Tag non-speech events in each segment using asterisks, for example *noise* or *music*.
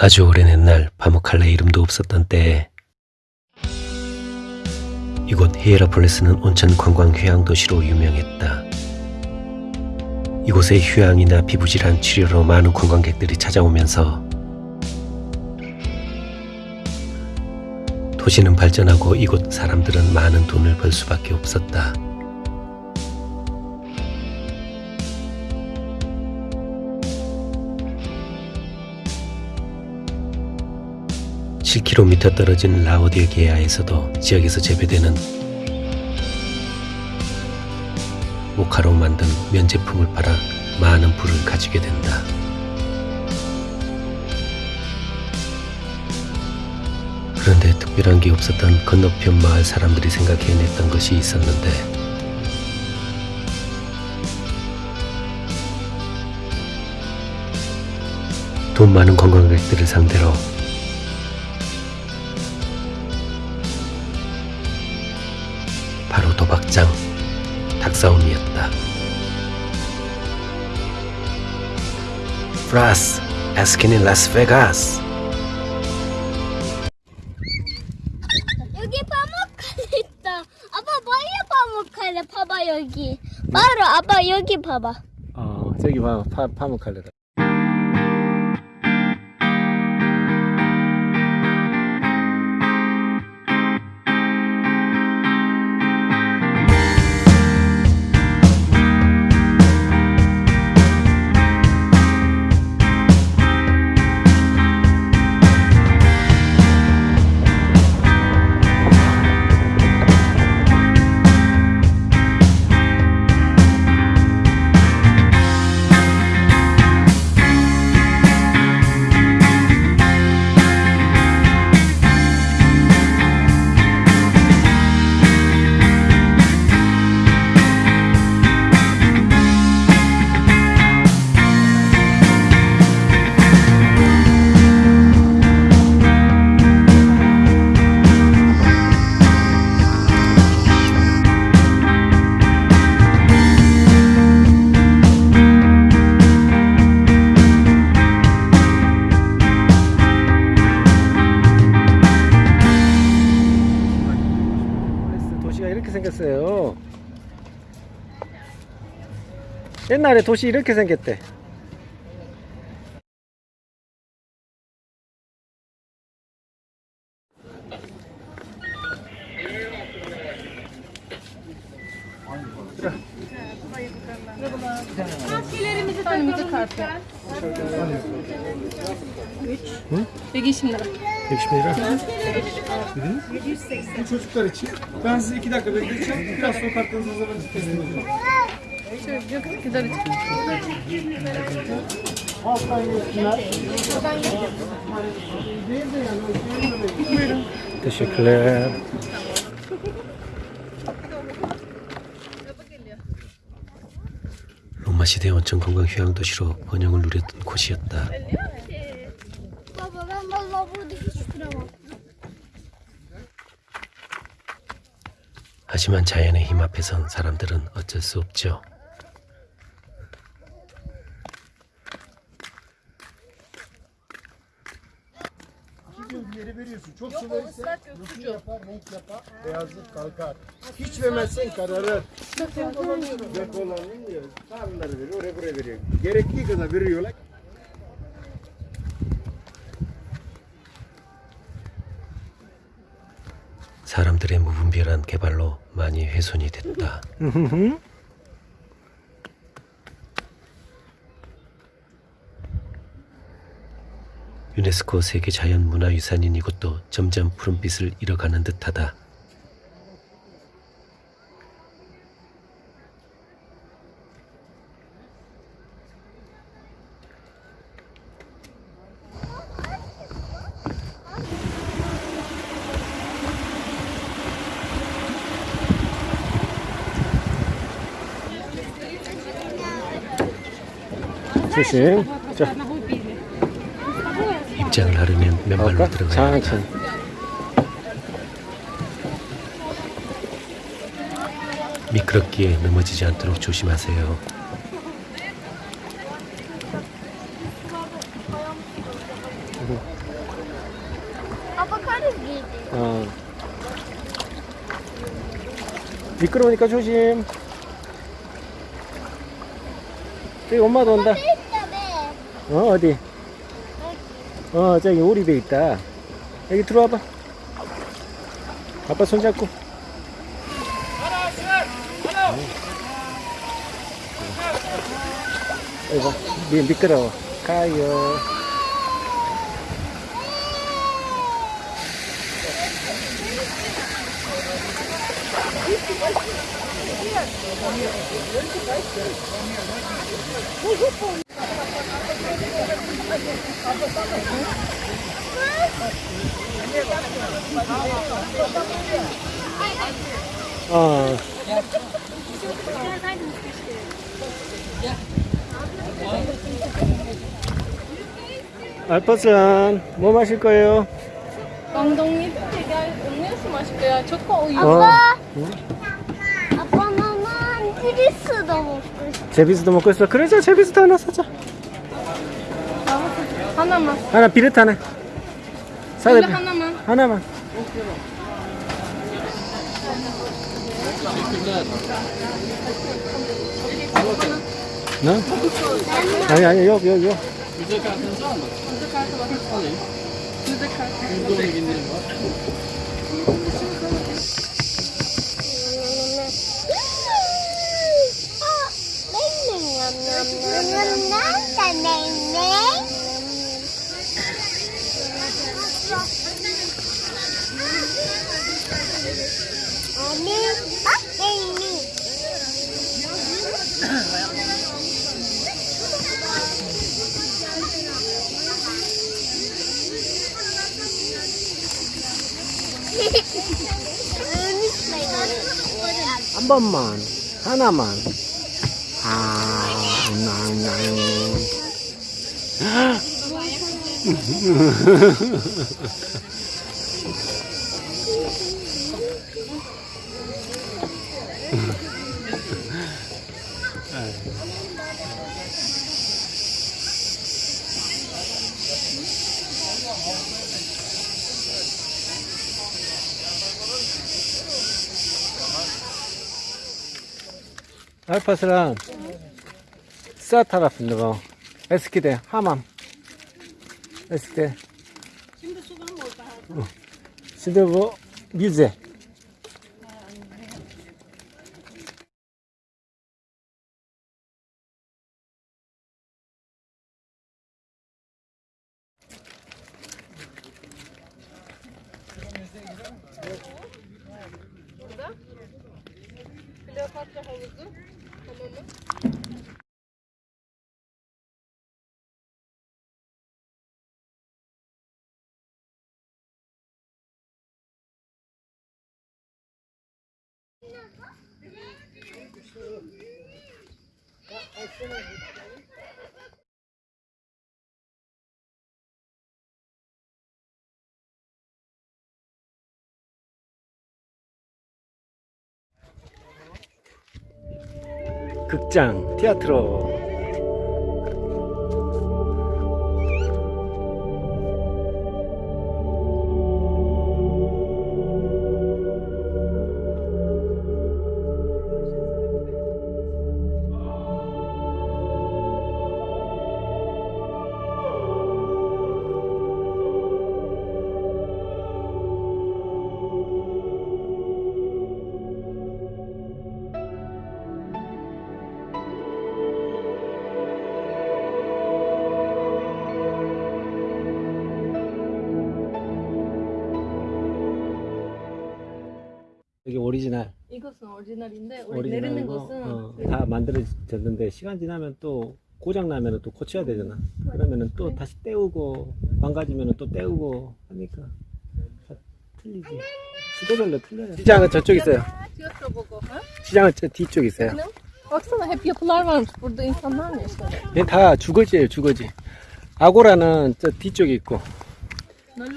아주 오랜 옛날 바모칼레 이름도 없었던 때에 이곳 히에라폴리스는 온천 관광 휴양 도시로 유명했다. 이곳에 휴양이나 피부질환 치료로 많은 관광객들이 찾아오면서 도시는 발전하고 이곳 사람들은 많은 돈을 벌 수밖에 없었다. (7km) 떨어진 라오디게아에서도 지역에서 재배되는 모카로 만든 면 제품을 팔아 많은 부를 가지게 된다. 그런데 특별한 게 없었던 건너편 마을 사람들이 생각해냈던 것이 있었는데 돈 많은 관광객들을 상대로 도박장 닭싸움이었다. 프라스 에스킨인 라스베가스 여기 파묵칼 있다. 아빠 빨리 파묵칼 봐봐 여기. 바로 아빠 여기 봐봐. 어 저기 봐 파, 파묵칼레다 옛날에 도시 이렇게 생겼대 Önümüzde kartı. 120 lira. 120 lira Bu çocuklar için. Ben sizi iki dakika bekleteceğim. Biraz sonra kartlarınızı hazırlayın. Teslim edeceğim. Yok kadar için. teşekkürler 로마 시대 온천 관광 휴양 도시로 번영을 누렸던 곳이었다. 하지만 자연의 힘 앞에선 사람들은 어쩔 수 없죠. Yeri veriyorsun. Çok su verirsen rutu yapar, renk yapar, beyazlık kalkar. Hiç vermezsen kararır. Depolanıyor. Tanrıları veriyor, oraya buraya veriyor. Gerektiği kadar veriyorlar. 사람들의 무분별한 개발로 많이 훼손이 됐다. *laughs* 유네스코 세계 자연문화유산인 이곳도 점점 푸른빛을 잃어가는 듯하다. 조심 자 입장을 하려면 맨발로? 들어가야 한다. 미끄럽기에 넘어지지 않도록 조심하세요. 아빠. 어. 미끄러우니까 조심. 저기 엄마도 온다. 어, 어디? 어, 저기 오리배 있다. 여기 들어와봐. 아빠 손잡고. 아이고, 미, 미끄러워. 가요. 어. 알파산 뭐 마실 거예요? 엉덩이 되게 음료수 마실 거야. 초코 우유. 어. 아빠. 응? 아빠 나만 트리스도 먹고 싶어. 제비스도 먹고 있어. 그래, 자, 제비스도 하나 사자. 하나만. 하나 비릿 하나. 사자. 이거 하나만. 하나만. 너? 아니 아니 여기 여기 여기. 한 번만 하나만. 아, 낭낭. 알파스랑 사타라핀 거 에스키데 하맘 에스키데 şimdi bu müze Kleopatra 극장 티아트로 오리지널 이것은 오리지널인데 우리 오리지널이고 내리는 것은 어, 다 만들어졌는데 시간 지나면 또 고장 나면은 또 고쳐야 되잖아. 그러면은 또 다시 떼우고 망가지면은 또 떼우고 하니까 다 틀리지. 시대별로 틀려요. 시장은 저쪽 있어요. 시장은 저 뒤쪽 있어요. Ne? Baksana hep yapılar varmış. Burada insanlar mı yaşıyor? 얘다 주거지예요, 주거지. 아고라는 저 뒤쪽에 있고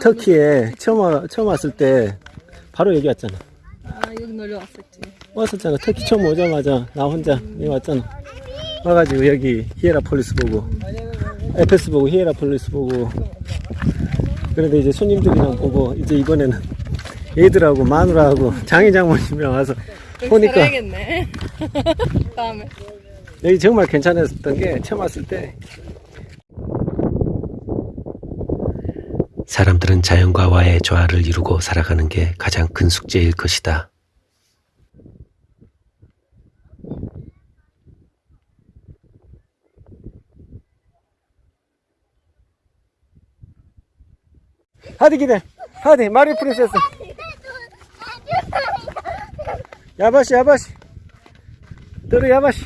터키에 처음 와, 처음 왔을 때 바로 여기 왔잖아. 아 여기 놀러 왔었지. 왔었잖아. 터키 처음 오자마자 나 혼자 여기 왔잖아. 와가지고 여기 히에라폴리스 보고 에페스 보고 히에라폴리스 보고 그런데 이제 손님들이랑 보고 이제 이번에는 애들하고 마누라하고 장인 장모님이랑 와서 보니까. *laughs* 다음에. 여기 정말 괜찮았던 게 처음 왔을 때 사람들은 자연과와의 조화를 이루고 살아가는 게 가장 큰 숙제일 것이다. 하디 기대 하디 마리 프린세스. 야바시 야바시. 들어 야바시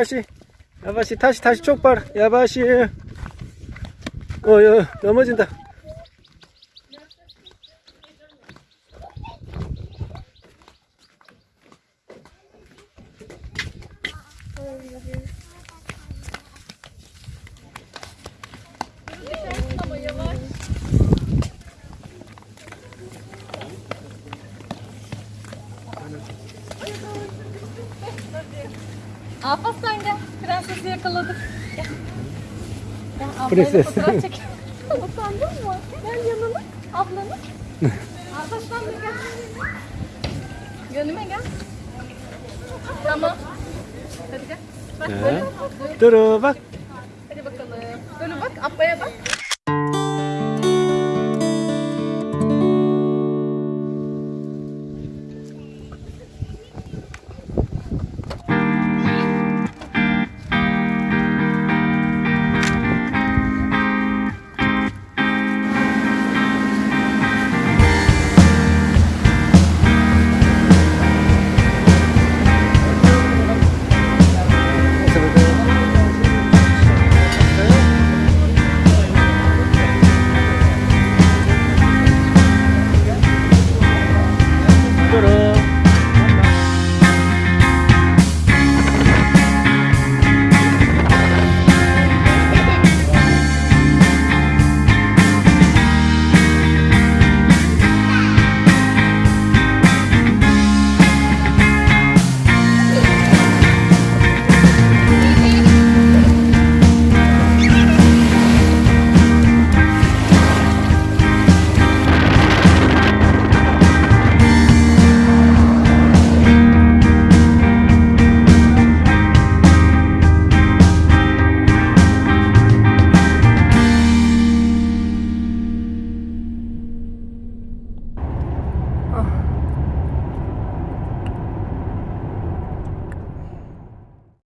야바시 야바시 다시 다시 촉발 야바시 넘어진다 Ama yavaş. Alparslan gel. Prensesi yakaladık. Gel. Ya ablayla Prenses. fotoğraf çek. *laughs* Utandın mı? Gel yanına. Ablanın. *laughs* Arkadaşlar da gel. Gönüme gel. Tamam. Hadi gel. Bak He. böyle. Duru bak. Hadi bakalım. Böyle bak. Ablaya bak.